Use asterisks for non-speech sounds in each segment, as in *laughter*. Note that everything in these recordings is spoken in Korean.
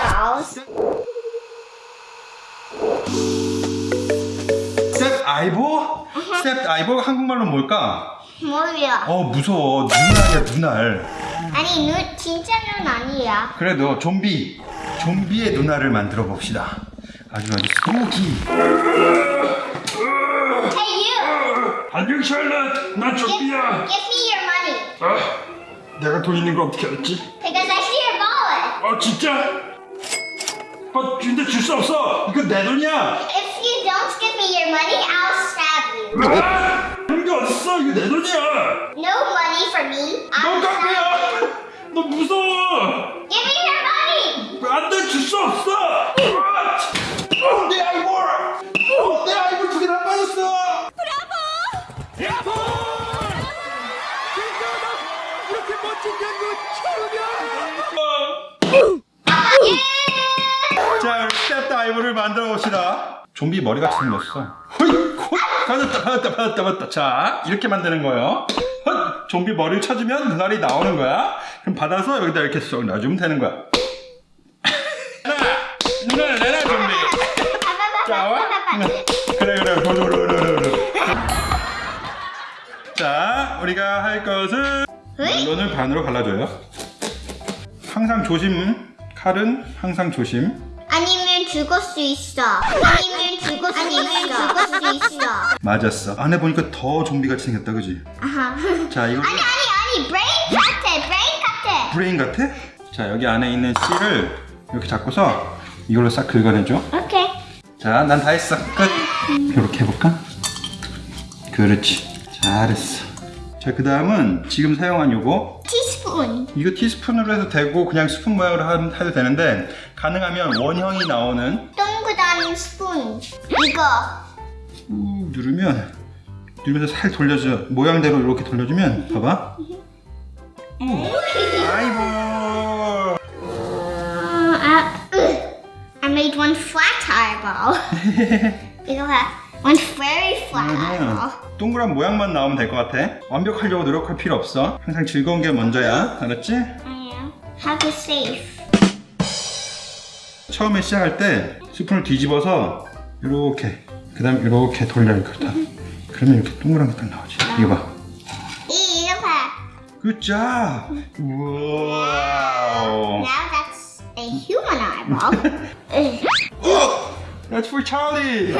eyeballs. 스텝 아이보? 스텝 아이보 한국말로 뭘까? 뭐야? 어 무서워 눈알이야 눈알 아니 눈 진짜 눈 아니야. 그래도 좀비 좀비의 눈알을 만들어 봅시다 아주 아주 스모키 Hey you, 안녕 샬럿 난 give, 좀비야 give me your money 아, 내가 돈 있는 걸 어떻게 알았지? because I see your wallet. 어 진짜? 어 근데 줄 수 없어 이거 내 돈이야 If you don't give me your money, I'll stab you. 아! 그런 게 어딨어 이거 내 돈이야 No money for me. 너 I'll stab 깡패야 너 무서워 Give me your money. 안돼 줄 수 없어 아, 어, 내 아이볼 어, 내 아이볼 두 개 다 빠졌어 브라보 이렇게 멋진 연구 처음이야 자 stuffed eyeball을 만들어 봅시다 좀비 머리같이 생겼어 받았다 받았다 받았다 받았다 자 이렇게 만드는 거예요 헛 좀비 머리를 쳐주면 눈알이 나오는 거야 그럼 받아서 여기다 이렇게 쏙 놔주면 되는 거야 *laughs* 하나 눈알 내놔 좀비 자, 와? 그래, 그래, 그래. 자, 우리가 할 것은 멜론을 반으로 갈라줘요. 항상 조심. 칼은 항상 조심. 죽을 수 있어. 아니면 죽을 수 있어. 죽을 수 있어. 맞았어. 안에 보니까 더 좀비 같이 생겼다, 그지? 아하. 자, 이거 아니 아니 아니 brain 같아 brain 같아. brain 같아? 자, 여기 안에 있는 씨를 이렇게 잡고서 이걸로 싹 긁어내줘. 오케이. 자, 난 다 했어. 끝. 이렇게 해볼까? 그렇지. 잘했어. 자, 그 다음은 지금 사용한 요거 티스푼. 이거 티스푼으로 해도 되고 그냥 스푼 모양으로 하- 해도 되는데 가능하면 원형이 나오는 동그란 스푼. 이거. 꾹 누르면 누르면서 살 돌려줘 모양대로 이렇게 돌려주면 봐봐 아이고 어, 아, 으. I made one flat eyeball. *laughs* 이거 봐. One very flat eyeball. 동그란 모양만 나오면 될 것 같아 완벽하려고 노력할 필요 없어 항상 즐거운 게 먼저야 알았지? I am. Have a safe. 처음에 시작할 때 스푼을 뒤집어서 이렇게 그 다음에 이렇게 돌려 이렇게 다 그러면 이렇게 동그란 게 딱 나오지 이거 봐 이, 이거 봐. 굿자 우와 Now that's a human eyeball. 어! That's for Charlie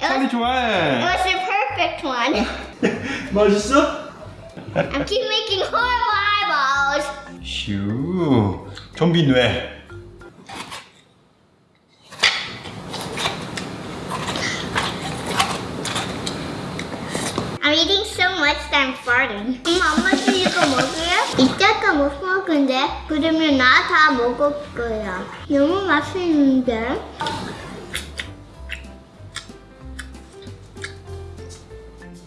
찰리 It 좋아해 was the perfect one. 맛있어? I keep making horrible eyeballs. 슈 좀비 뇌 I'm eating so much that I'm farting. 엄마, 엄마도 이거 먹어요? 이따가 못 먹은데? 그러면 나 다 먹을 거야. 너무 맛있는데?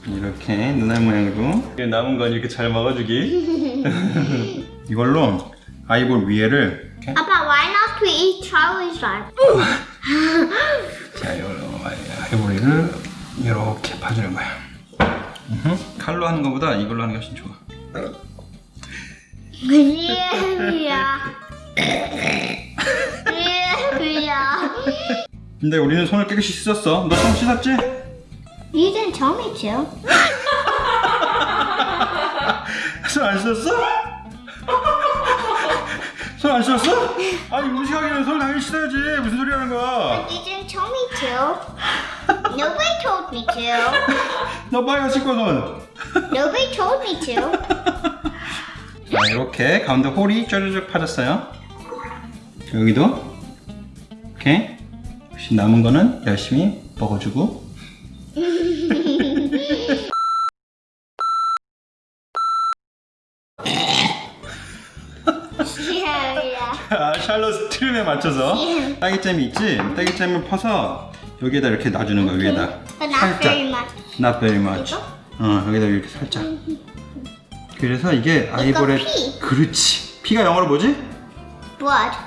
이렇게 눈알 모양으로 남은 건 이렇게 잘 먹어주기 *laughs* 이걸로 아이볼 위에를 이렇게 아빠, why not we eat Charlie's eyeball? 자 이걸로 아이보리를 이렇게 파주는 거야. 칼로 하는 것보다 이걸로 하는 게 훨씬 좋아 그리야. 그리야. 근데 우리는 손을 깨끗이 씻었어 너 손 씻었지? 이젠 처음이죠. *laughs* 손안 씻었어? 손 안 씻었어? 아니 음식 하기 전에 손 당연히 씻어야지 무슨 소리 하는 거야 이젠 처음이죠. Nobody told me to. *laughs* 씻고 손 Nobody told me to. *laughs* 자 이렇게 가운데 홀이 뾰족뾰족 파졌어요 여기도 이렇게 혹시 남은 거는 열심히 먹어주고 Yeah, *laughs* 아, 샬롯 트림에 맞춰서 딸기잼이 있지? 딸기잼을 퍼서 여기에다 이렇게 놔주는 거야 위에다 not very much. Not very much 어 여기다 이렇게 살짝 그래서 이게 아이볼의 피. 그렇지 피가 영어로 뭐지? Blood.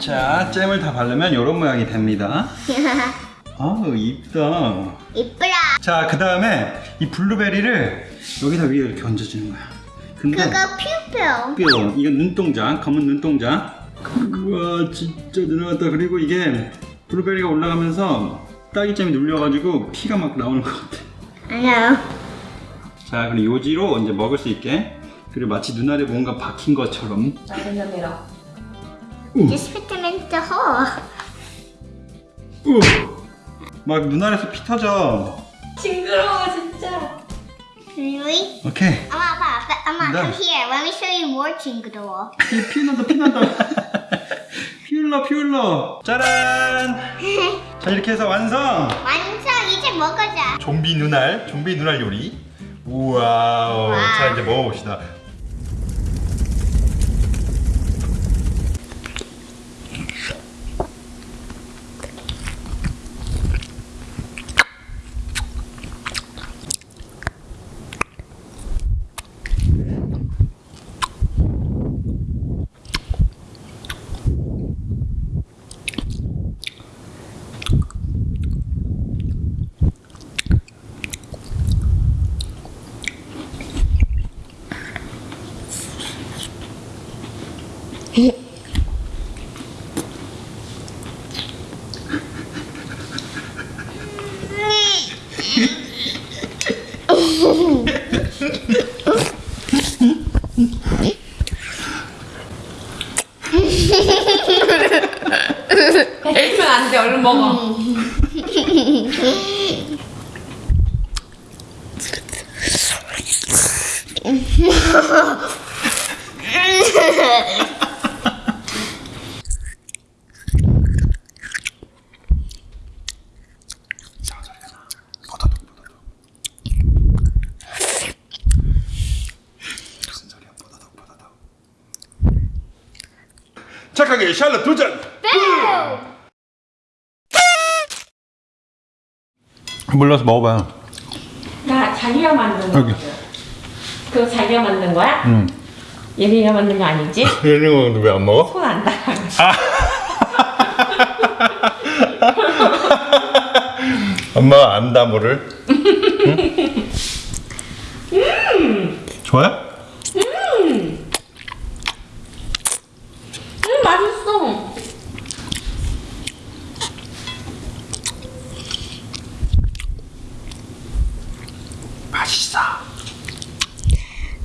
자, 잼을 다 바르면 이런 모양이 됩니다. *laughs* 아우, 이쁘다. 이쁘라. 자, 그 다음에 이 블루베리를 여기다 위에 이렇게 얹어주는 거야. 근데 그거 퓨퓨. 뼈, 이건 눈동자, 검은 눈동자. 우와, 진짜 늘어났다. 그리고 이게 블루베리가 올라가면서 딸기잼이 눌려가지고 피가 막 나오는 것 같아. 아니요. 자, 그리고 요지로 이제 먹을 수 있게. 그리고 마치 눈알에 뭔가 박힌 것처럼. in the hole. 우! 막 눈알에서 피 터져. 징그러워 진짜. Really? 오케이. 엄마, 아빠, 아빠, 엄마, 네. come here. Let me show you more 징그러워. 피, 피 난다, 피 난다. 피 흘러, 피 흘러. 짜란! 자, 이렇게 해서 완성! 완성, 이제 먹어자. 좀비 눈알, 좀비 눈알 요리. 우와. 와. 자, 이제 먹어봅시다. 뱉으면 안 돼. 얼른 먹어. 무슨 소리야? 보다독, 보다독. 착하게 샬럿 도전! 몰라서 먹어봐요. 나 자기가 만든. 거. 그거 자기가 만든 거야? 응. 얘네가 만든 거 아니지? *laughs* 이런 건왜안 먹어? 손 안 닿아. 엄마가 안다 뭐를? 응? 좋아요? 음 맛있어. 맛있어.